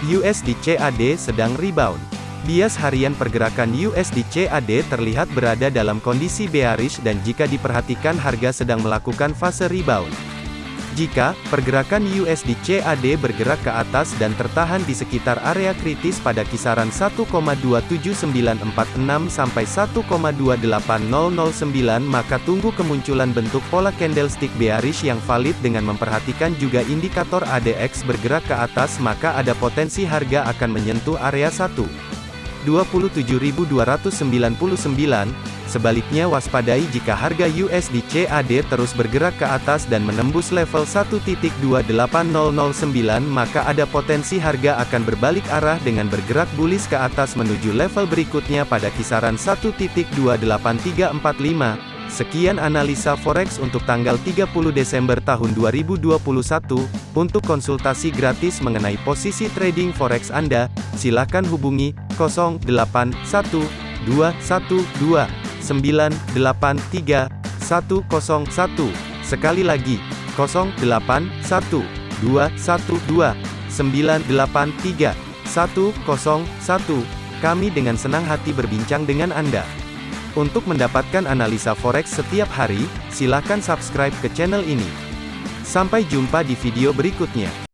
USD CAD sedang rebound. Bias harian pergerakan USD CAD terlihat berada dalam kondisi bearish dan jika diperhatikan harga sedang melakukan fase rebound. Jika pergerakan USD CAD bergerak ke atas dan tertahan di sekitar area kritis pada kisaran 1,27946 sampai 1,28009 maka tunggu kemunculan bentuk pola candlestick bearish yang valid dengan memperhatikan juga indikator ADX bergerak ke atas maka ada potensi harga akan menyentuh area 1. 27.299, sebaliknya waspadai jika harga USD CAD terus bergerak ke atas dan menembus level 1.28009 maka ada potensi harga akan berbalik arah dengan bergerak bullish ke atas menuju level berikutnya pada kisaran 1.28345. Sekian analisa forex untuk tanggal 30 Desember tahun 2021. Untuk konsultasi gratis mengenai posisi trading forex Anda, silakan hubungi 081212983101. Sekali lagi, 081212983101. Kami dengan senang hati berbincang dengan Anda. Untuk mendapatkan analisa forex setiap hari, silakan subscribe ke channel ini. Sampai jumpa di video berikutnya.